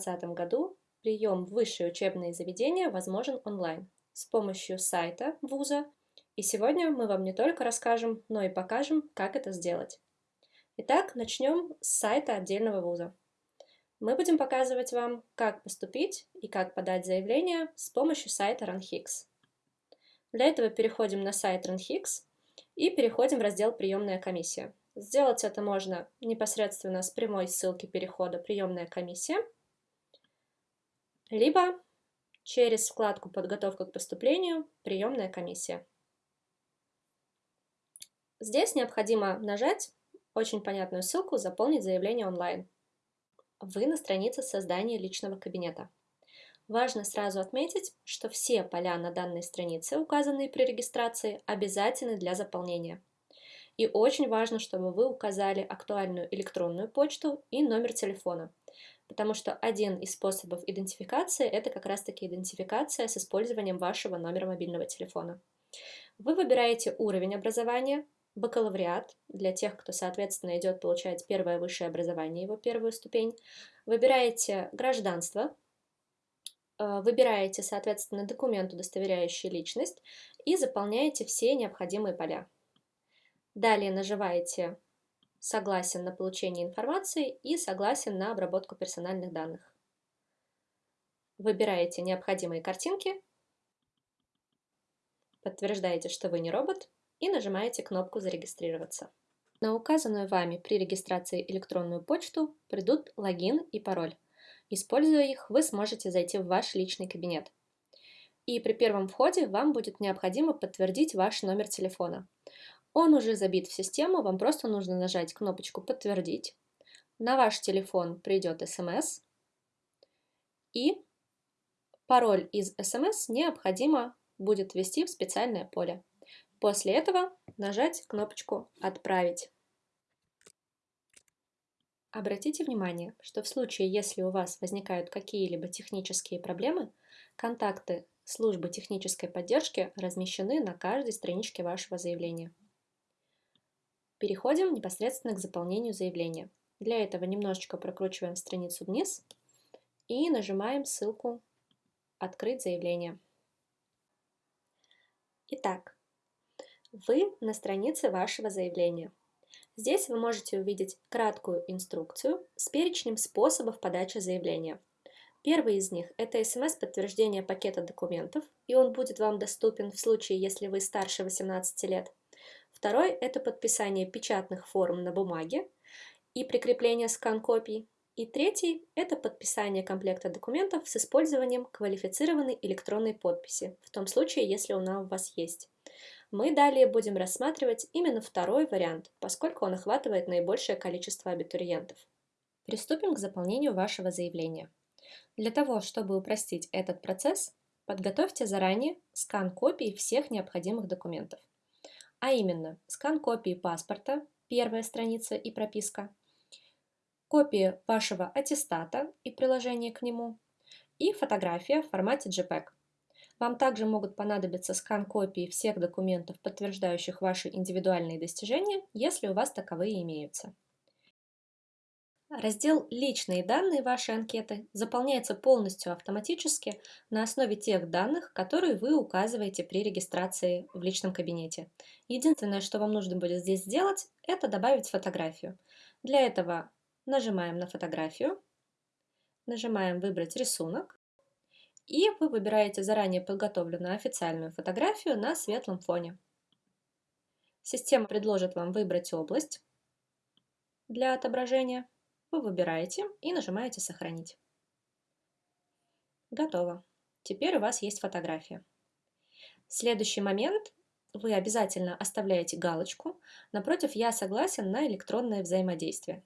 2020 году прием в высшее учебное заведение возможен онлайн с помощью сайта вуза, и сегодня мы вам не только расскажем, но и покажем, как это сделать. Итак, начнем с сайта отдельного вуза. Мы будем показывать вам, как поступить и как подать заявление с помощью сайта RunHix. Для этого переходим на сайт RunHix и переходим в раздел «Приемная комиссия». Сделать это можно непосредственно с прямой ссылки перехода «Приемная комиссия», либо через вкладку «Подготовка к поступлению. Приемная комиссия». Здесь необходимо нажать очень понятную ссылку «Заполнить заявление онлайн». Вы на странице создания личного кабинета. Важно сразу отметить, что все поля на данной странице, указанные при регистрации, обязательны для заполнения. И очень важно, чтобы вы указали актуальную электронную почту и номер телефона, потому что один из способов идентификации – это как раз-таки идентификация с использованием вашего номера мобильного телефона. Вы выбираете уровень образования, бакалавриат для тех, кто, соответственно, идет получать первое высшее образование, его первую ступень. Выбираете гражданство, Э, выбираете, соответственно, документ, удостоверяющий личность, и заполняете все необходимые поля. Далее нажимаете «Согласен на получение информации» и «Согласен на обработку персональных данных». Выбираете необходимые картинки, подтверждаете, что вы не робот, и нажимаете кнопку «Зарегистрироваться». На указанную вами при регистрации электронную почту придут логин и пароль. Используя их, вы сможете зайти в ваш личный кабинет. И при первом входе вам будет необходимо подтвердить ваш номер телефона. Он уже забит в систему, вам просто нужно нажать кнопочку «Подтвердить». На ваш телефон придет смс, и пароль из смс необходимо будет ввести в специальное поле. После этого нажать кнопочку «Отправить». Обратите внимание, что в случае, если у вас возникают какие-либо технические проблемы, контакты службы технической поддержки размещены на каждой страничке вашего заявления. Переходим непосредственно к заполнению заявления. Для этого немножечко прокручиваем страницу вниз и нажимаем ссылку «Открыть заявление». Итак, вы на странице вашего заявления – Здесь вы можете увидеть краткую инструкцию с перечнем способов подачи заявления. Первый из них – это смс-подтверждение пакета документов, и он будет вам доступен в случае, если вы старше 18 лет. Второй – это подписание печатных форм на бумаге и прикрепление скан-копий. И третий – это подписание комплекта документов с использованием квалифицированной электронной подписи, в том случае, если она у вас есть. Мы далее будем рассматривать именно второй вариант, поскольку он охватывает наибольшее количество абитуриентов. Приступим к заполнению вашего заявления. Для того, чтобы упростить этот процесс, подготовьте заранее скан копий всех необходимых документов. А именно, скан копии паспорта, первая страница и прописка, копия вашего аттестата и приложение к нему, и фотография в формате JPEG. Вам также могут понадобиться скан-копии всех документов, подтверждающих ваши индивидуальные достижения, если у вас таковые имеются. Раздел «Личные данные» вашей анкеты заполняется полностью автоматически на основе тех данных, которые вы указываете при регистрации в личном кабинете. Единственное, что вам нужно будет здесь сделать, это добавить фотографию. Для этого нажимаем на фотографию, нажимаем «Выбрать рисунок», и вы выбираете заранее подготовленную официальную фотографию на светлом фоне. Система предложит вам выбрать область для отображения. Вы выбираете и нажимаете «Сохранить». Готово. Теперь у вас есть фотография. Следующий момент вы обязательно оставляете галочку напротив «Я согласен на электронное взаимодействие».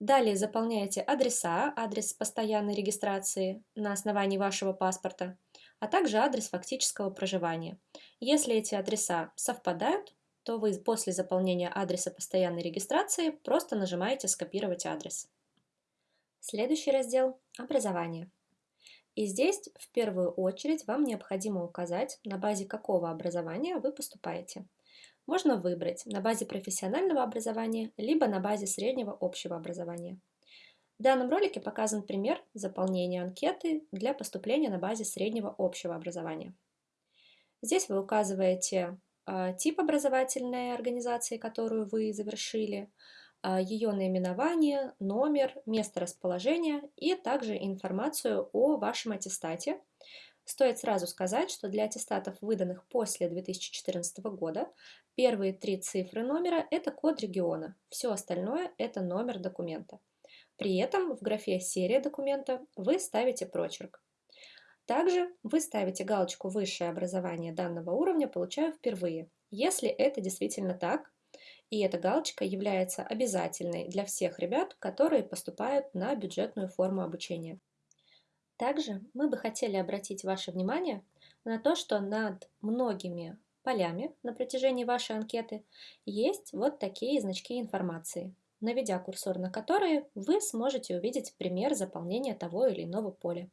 Далее заполняете адреса, адрес постоянной регистрации на основании вашего паспорта, а также адрес фактического проживания. Если эти адреса совпадают, то вы после заполнения адреса постоянной регистрации просто нажимаете «Скопировать адрес». Следующий раздел – «Образование». И здесь в первую очередь вам необходимо указать, на базе какого образования вы поступаете можно выбрать на базе профессионального образования, либо на базе среднего общего образования. В данном ролике показан пример заполнения анкеты для поступления на базе среднего общего образования. Здесь вы указываете тип образовательной организации, которую вы завершили, э, ее наименование, номер, место расположения и также информацию о вашем аттестате. Стоит сразу сказать, что для аттестатов, выданных после 2014 года, первые три цифры номера – это код региона, все остальное – это номер документа. При этом в графе «Серия документа» вы ставите прочерк. Также вы ставите галочку «Высшее образование данного уровня получаю впервые», если это действительно так, и эта галочка является обязательной для всех ребят, которые поступают на бюджетную форму обучения. Также мы бы хотели обратить ваше внимание на то, что над многими полями на протяжении вашей анкеты есть вот такие значки информации, наведя курсор на которые вы сможете увидеть пример заполнения того или иного поля.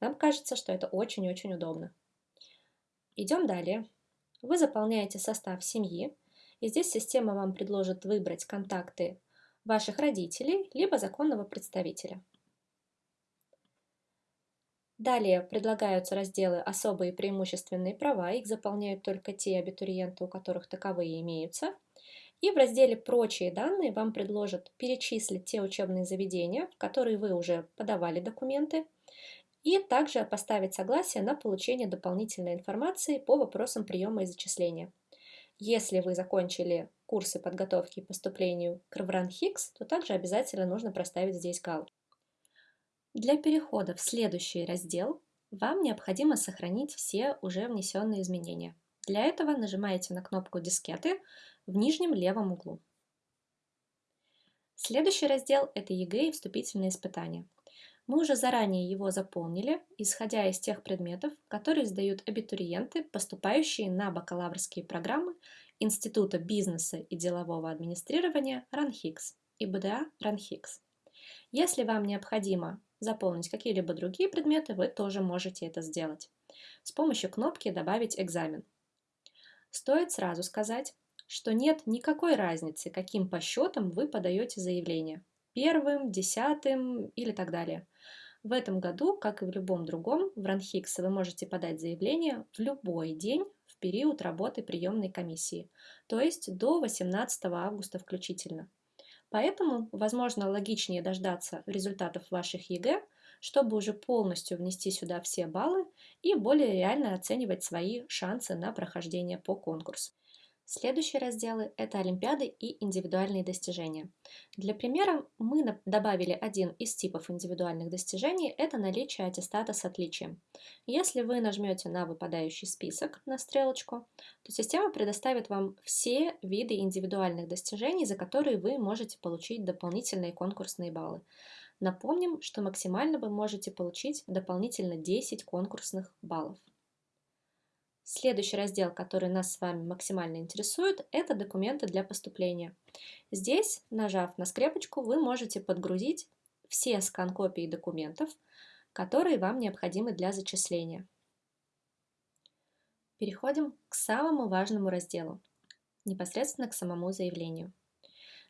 Нам кажется, что это очень-очень удобно. Идем далее. Вы заполняете состав семьи, и здесь система вам предложит выбрать контакты ваших родителей, либо законного представителя. Далее предлагаются разделы «Особые преимущественные права», их заполняют только те абитуриенты, у которых таковые имеются. И в разделе «Прочие данные» вам предложат перечислить те учебные заведения, в которые вы уже подавали документы, и также поставить согласие на получение дополнительной информации по вопросам приема и зачисления. Если вы закончили курсы подготовки к поступлению к Равран Хикс, то также обязательно нужно проставить здесь галочку. Для перехода в следующий раздел вам необходимо сохранить все уже внесенные изменения. Для этого нажимаете на кнопку дискеты в нижнем левом углу. Следующий раздел – это ЕГЭ и вступительные испытания. Мы уже заранее его заполнили, исходя из тех предметов, которые сдают абитуриенты, поступающие на бакалаврские программы Института бизнеса и делового администрирования РАНХиГС, ИБДА РАНХиГС. Если вам необходимо заполнить какие-либо другие предметы, вы тоже можете это сделать. С помощью кнопки «Добавить экзамен». Стоит сразу сказать, что нет никакой разницы, каким по счету вы подаете заявление. Первым, десятым или так далее. В этом году, как и в любом другом, в РАНХиГС вы можете подать заявление в любой день в период работы приемной комиссии, то есть до 18 августа включительно. Поэтому, возможно, логичнее дождаться результатов ваших ЕГЭ, чтобы уже полностью внести сюда все баллы и более реально оценивать свои шансы на прохождение по конкурсу. Следующие разделы – это Олимпиады и индивидуальные достижения. Для примера мы добавили один из типов индивидуальных достижений – это наличие аттестата с отличием. Если вы нажмете на выпадающий список, на стрелочку, то система предоставит вам все виды индивидуальных достижений, за которые вы можете получить дополнительные конкурсные баллы. Напомним, что максимально вы можете получить дополнительно 10 конкурсных баллов. Следующий раздел, который нас с вами максимально интересует, это документы для поступления. Здесь, нажав на скрепочку, вы можете подгрузить все скан-копии документов, которые вам необходимы для зачисления. Переходим к самому важному разделу, непосредственно к самому заявлению.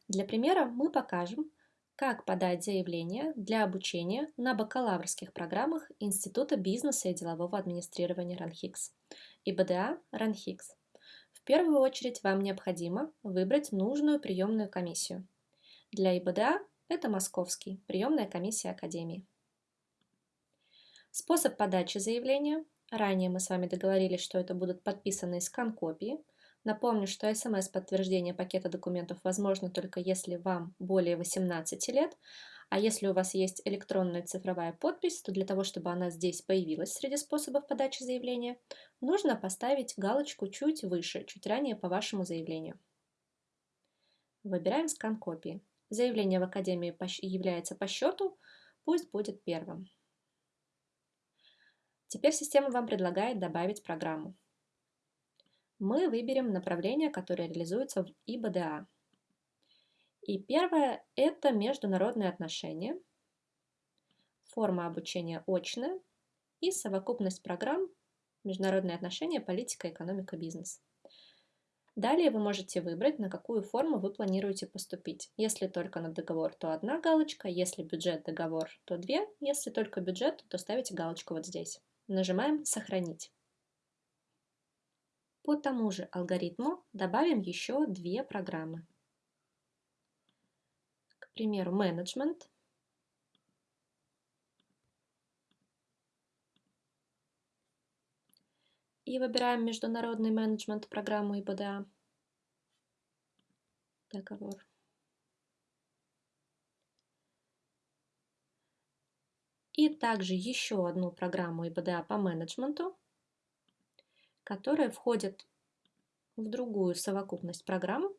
Для примера мы покажем, как подать заявление для обучения на бакалаврских программах Института бизнеса и делового администрирования РАНХИКС и БДА РАНХИКС. В первую очередь вам необходимо выбрать нужную приемную комиссию. Для ИБДА это Московский, приемная комиссия Академии. Способ подачи заявления. Ранее мы с вами договорились, что это будут подписанные скан-копии – Напомню, что смс-подтверждение пакета документов возможно только если вам более 18 лет, а если у вас есть электронная цифровая подпись, то для того, чтобы она здесь появилась среди способов подачи заявления, нужно поставить галочку чуть выше, чуть ранее по вашему заявлению. Выбираем скан копии. Заявление в Академии является по счету, пусть будет первым. Теперь система вам предлагает добавить программу мы выберем направление, которое реализуется в ИБДА. И первое – это международные отношения, форма обучения очная и совокупность программ международные отношения, политика, экономика, бизнес. Далее вы можете выбрать, на какую форму вы планируете поступить. Если только на договор, то одна галочка, если бюджет договор, то две, если только бюджет, то ставите галочку вот здесь. Нажимаем «Сохранить». По тому же алгоритму добавим еще две программы. Примеру, менеджмент. И выбираем международный менеджмент программу ИБДА. Договор. И также еще одну программу ИБДА по менеджменту которая входит в другую совокупность программ,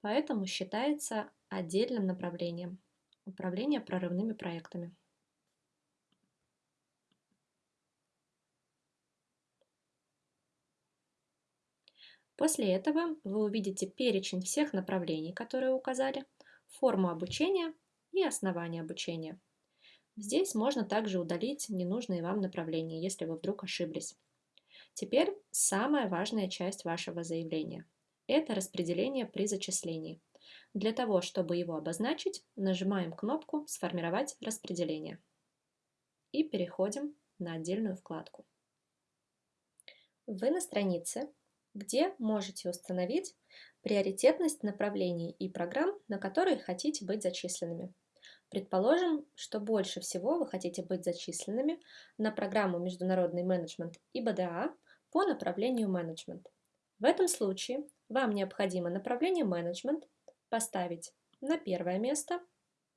поэтому считается отдельным направлением управления прорывными проектами. После этого вы увидите перечень всех направлений, которые указали, форму обучения и основание обучения. Здесь можно также удалить ненужные вам направления, если вы вдруг ошиблись. Теперь самая важная часть вашего заявления – это распределение при зачислении. Для того, чтобы его обозначить, нажимаем кнопку «Сформировать распределение» и переходим на отдельную вкладку. Вы на странице, где можете установить приоритетность направлений и программ, на которые хотите быть зачисленными. Предположим, что больше всего вы хотите быть зачисленными на программу «Международный менеджмент» и БДА по направлению менеджмент. В этом случае вам необходимо направление менеджмент поставить на первое место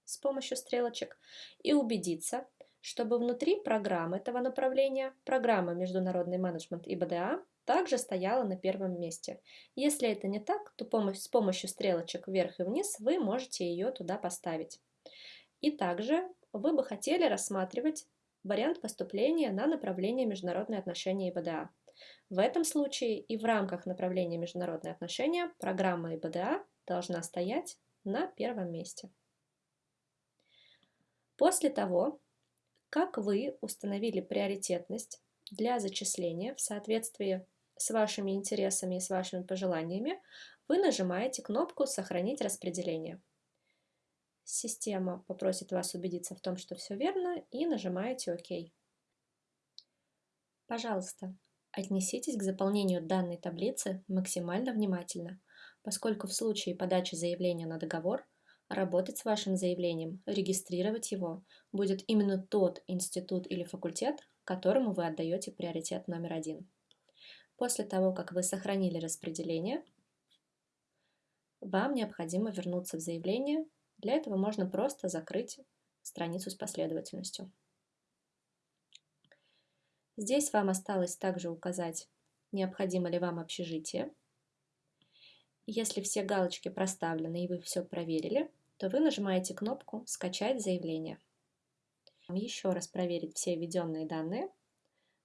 с помощью стрелочек и убедиться, чтобы внутри программы этого направления программа «Международный менеджмент» и БДА также стояла на первом месте. Если это не так, то с помощью стрелочек вверх и вниз вы можете ее туда поставить. И также вы бы хотели рассматривать вариант поступления на направление международные отношения и БДА. В этом случае и в рамках направления международные отношения программа ИБДА должна стоять на первом месте. После того, как вы установили приоритетность для зачисления в соответствии с вашими интересами и с вашими пожеланиями, вы нажимаете кнопку «Сохранить распределение». Система попросит вас убедиться в том, что все верно, и нажимаете «Ок». Пожалуйста, Отнеситесь к заполнению данной таблицы максимально внимательно, поскольку в случае подачи заявления на договор работать с вашим заявлением, регистрировать его будет именно тот институт или факультет, которому вы отдаете приоритет номер один. После того, как вы сохранили распределение, вам необходимо вернуться в заявление. Для этого можно просто закрыть страницу с последовательностью. Здесь вам осталось также указать, необходимо ли вам общежитие. Если все галочки проставлены и вы все проверили, то вы нажимаете кнопку «Скачать заявление». Еще раз проверить все введенные данные.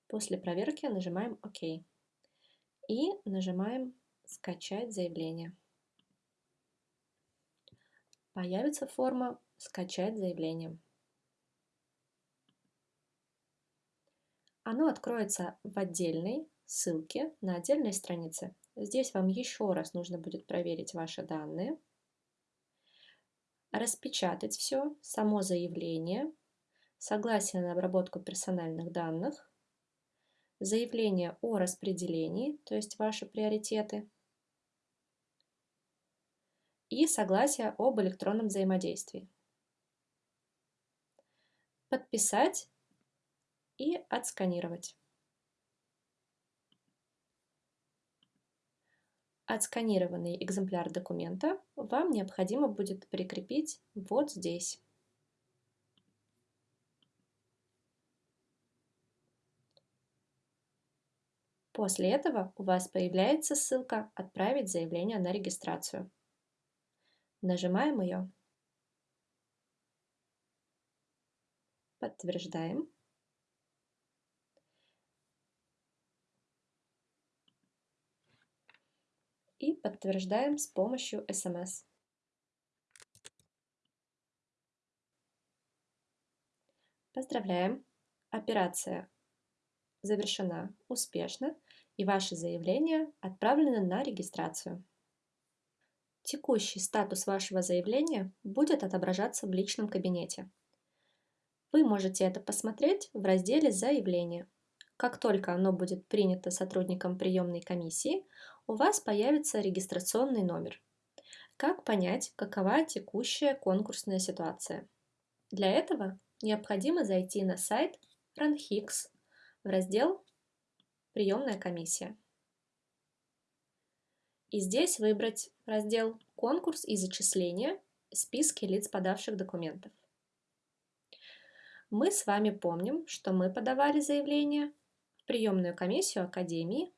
После проверки нажимаем «Ок» и нажимаем «Скачать заявление». Появится форма «Скачать заявление». Оно откроется в отдельной ссылке на отдельной странице. Здесь вам еще раз нужно будет проверить ваши данные, распечатать все, само заявление, согласие на обработку персональных данных, заявление о распределении, то есть ваши приоритеты, и согласие об электронном взаимодействии. Подписать и отсканировать. Отсканированный экземпляр документа вам необходимо будет прикрепить вот здесь. После этого у вас появляется ссылка «Отправить заявление на регистрацию». Нажимаем ее. Подтверждаем. И подтверждаем с помощью SMS. Поздравляем! Операция завершена успешно, и ваше заявление отправлено на регистрацию. Текущий статус вашего заявления будет отображаться в личном кабинете. Вы можете это посмотреть в разделе «Заявление». Как только оно будет принято сотрудником приемной комиссии, у вас появится регистрационный номер. Как понять, какова текущая конкурсная ситуация? Для этого необходимо зайти на сайт RunHix в раздел «Приемная комиссия». И здесь выбрать раздел «Конкурс и зачисление. Списки лиц, подавших документов». Мы с вами помним, что мы подавали заявление в приемную комиссию Академии,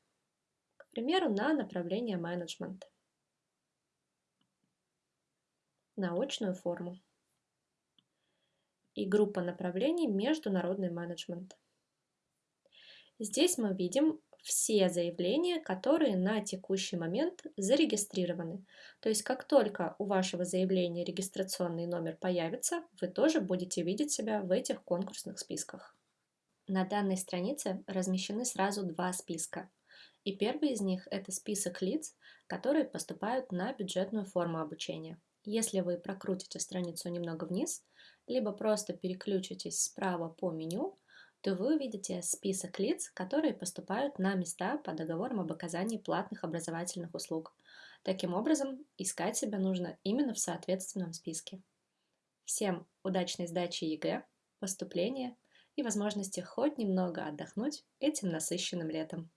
к примеру, на направление менеджмент, на очную форму и группа направлений международный менеджмент. Здесь мы видим все заявления, которые на текущий момент зарегистрированы. То есть как только у вашего заявления регистрационный номер появится, вы тоже будете видеть себя в этих конкурсных списках. На данной странице размещены сразу два списка. И первый из них – это список лиц, которые поступают на бюджетную форму обучения. Если вы прокрутите страницу немного вниз, либо просто переключитесь справа по меню, то вы увидите список лиц, которые поступают на места по договорам об оказании платных образовательных услуг. Таким образом, искать себя нужно именно в соответственном списке. Всем удачной сдачи ЕГЭ, поступления и возможности хоть немного отдохнуть этим насыщенным летом.